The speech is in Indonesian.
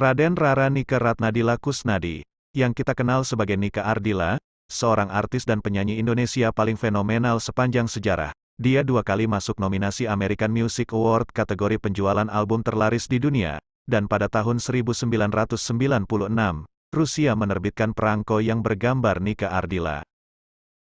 Raden Rara Nika Ratnadila Kusnadi, yang kita kenal sebagai Nika Ardila, seorang artis dan penyanyi Indonesia paling fenomenal sepanjang sejarah. Dia dua kali masuk nominasi American Music Award kategori penjualan album terlaris di dunia, dan pada tahun 1996, Rusia menerbitkan perangko yang bergambar Nika Ardila.